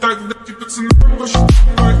Тогда тебе цена больше, а